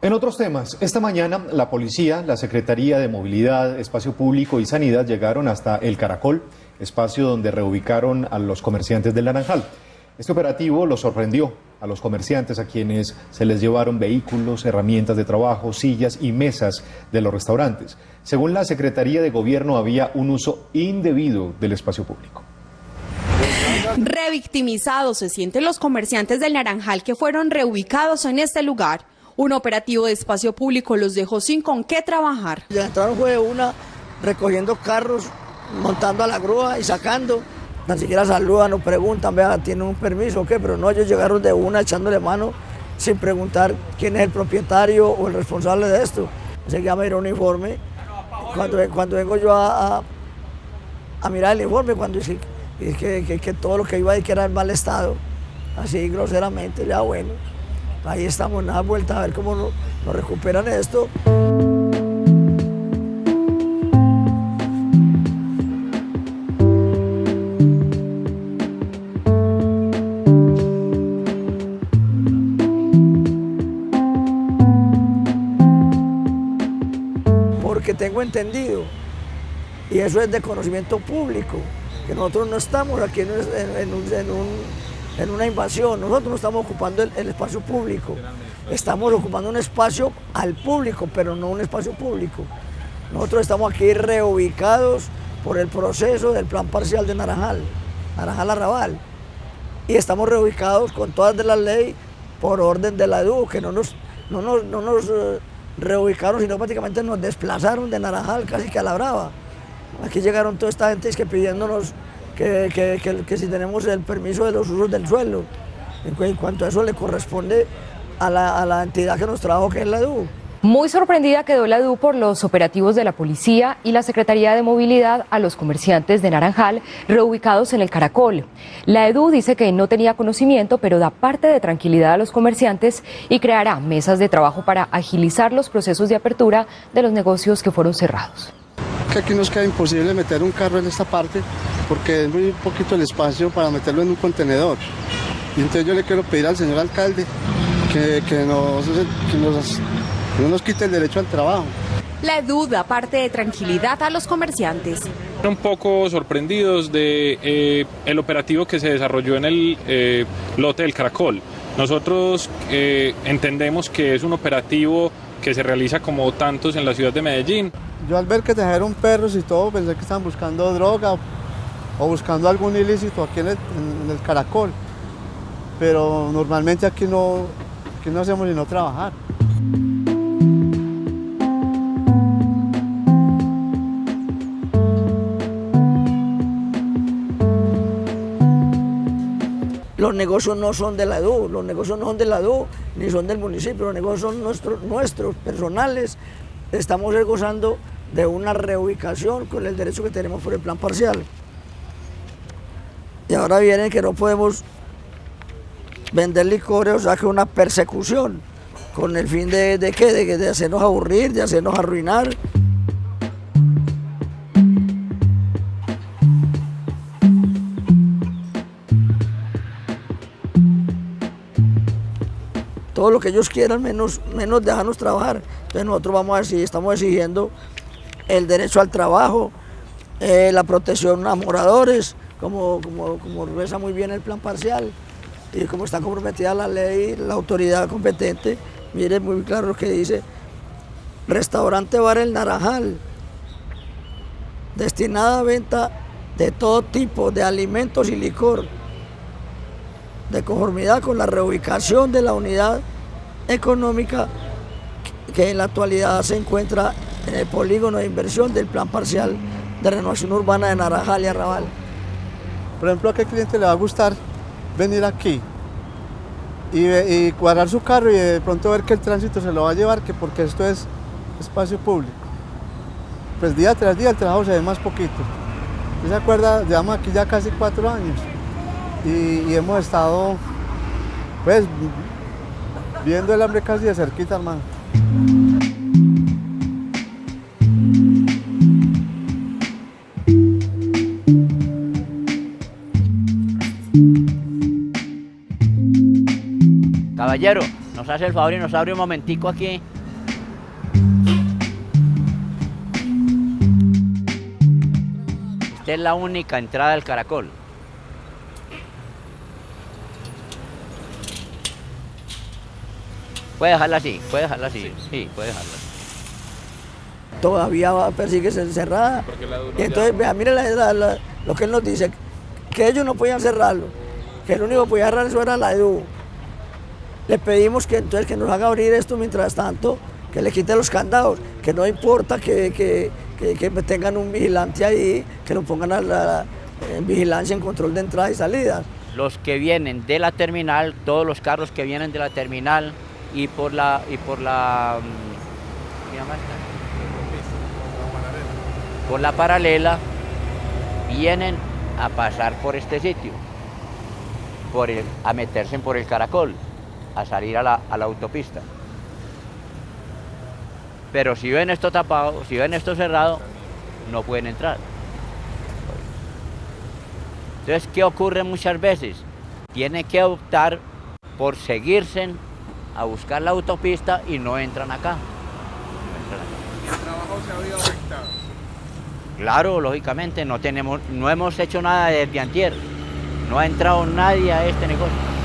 En otros temas, esta mañana la policía, la Secretaría de Movilidad, Espacio Público y Sanidad llegaron hasta El Caracol, espacio donde reubicaron a los comerciantes del Naranjal. Este operativo los sorprendió a los comerciantes a quienes se les llevaron vehículos, herramientas de trabajo, sillas y mesas de los restaurantes. Según la Secretaría de Gobierno había un uso indebido del espacio público. Revictimizados se sienten los comerciantes del Naranjal que fueron reubicados en este lugar. Un operativo de espacio público los dejó sin con qué trabajar. Ya entraron fue una recogiendo carros, montando a la grúa y sacando. Ni siquiera saludan o preguntan, vea, ¿tienen un permiso o qué? Pero no, ellos llegaron de una echándole mano sin preguntar quién es el propietario o el responsable de esto. Se llama el uniforme. Cuando, cuando vengo yo a, a, mirar el informe, cuando dice que, que, todo lo que iba a decir que era en mal estado, así groseramente, ya bueno ahí estamos, nada vuelta a ver cómo nos, recuperan esto. Porque tengo entendido, y eso es de conocimiento público, que nosotros no estamos aquí en un una invasión. Nosotros no estamos ocupando el, espacio público, estamos ocupando un espacio al público, pero no un espacio público. Nosotros estamos aquí reubicados por el proceso del plan parcial de Naranjal, Naranjal Arrabal. Y estamos reubicados con todas de la ley por orden de la EDU, que no nos, no nos, no nos eh, reubicaron, sino prácticamente nos desplazaron de Naranjal casi que a la brava. Aquí llegaron toda esta gente que pidiéndonos que, si tenemos el permiso de los usos del suelo. En, cuanto a eso le corresponde a la, entidad que nos trajo, que es la EDU. Muy sorprendida quedó la EDU por los operativos de la policía y la Secretaría de Movilidad a los comerciantes de Naranjal reubicados en el Caracol. La EDU dice que no tenía conocimiento, pero da parte de tranquilidad a los comerciantes y creará mesas de trabajo para agilizar los procesos de apertura de los negocios que fueron cerrados que aquí nos queda imposible meter un carro en esta parte porque es muy poquito el espacio para meterlo en un contenedor. Y entonces yo le quiero pedir al señor alcalde que, que, nos, no nos quite el derecho al trabajo. La duda parte de tranquilidad a los comerciantes. Un poco sorprendidos de eh, el operativo que se desarrolló en el eh, lote del Caracol. Nosotros eh, entendemos que es un operativo que se realiza como tantos en la ciudad de Medellín. Yo al ver que trajeron perros y todo, pensé que estaban buscando droga o, buscando algún ilícito aquí en el, caracol. Pero normalmente aquí no, aquí no hacemos sino trabajar. Los negocios no son de la EDU, los negocios no son de la EDU, ni son del municipio, los negocios son nuestros, nuestros personales. Estamos gozando de una reubicación con el derecho que tenemos por el plan parcial. Y ahora viene que no podemos vender licores, o sea que una persecución, con el fin de, de qué, de, de hacernos aburrir, de hacernos arruinar. Todo lo que ellos quieran, menos, menos dejarnos trabajar. Entonces nosotros vamos a decir, estamos exigiendo el derecho al trabajo, eh, la protección a moradores, como, como, como reza muy bien el plan parcial y como está comprometida la ley, la autoridad competente, mire muy claro lo que dice, restaurante Bar El Naranjal, destinada a venta de todo tipo de alimentos y licor, de conformidad con la reubicación de la unidad económica que en la actualidad se encuentra en el polígono de inversión del plan parcial de renovación urbana de Naranjal y Arrabal. Por ejemplo, ¿a qué cliente le va a gustar venir aquí y, cuadrar su carro y de pronto ver que el tránsito se lo va a llevar, que porque esto es espacio público? Pues día tras día el trabajo se ve más poquito. ¿Se acuerda? Llevamos aquí ya casi cuatro años y, hemos estado pues viendo el hambre casi de cerquita, hermano. Caballero, nos hace el favor y nos abre un momentico aquí. Esta es la única entrada del caracol. Puede dejarla así, puede dejarla así, sí, puede dejarla. Todavía va, persigue ser cerrada. Y entonces, vea, mire la- la- la- lo que él nos dice, que ellos no podían cerrarlo, que el único que podía cerrar eso era la EDU. Le pedimos que entonces que nos haga abrir esto mientras tanto, que le quite los candados, que no importa que, que- que- que tengan un vigilante ahí, que lo pongan a la, en vigilancia, en control de entrada y salida. Los que vienen de la terminal, todos los carros que vienen de la terminal y por la y por la mm, ¿cómo se llama por la paralela vienen a pasar por este sitio, por el- a meterse por el caracol, a salir a la, a la autopista. Pero si ven esto tapado, si ven esto cerrado, no pueden entrar. Entonces, ¿qué ocurre muchas veces? Tiene que optar por seguirse a buscar la autopista y no entran acá. No entran acá. Claro, lógicamente, no, tenemos, no hemos hecho nada desde antier. No ha entrado nadie a este negocio.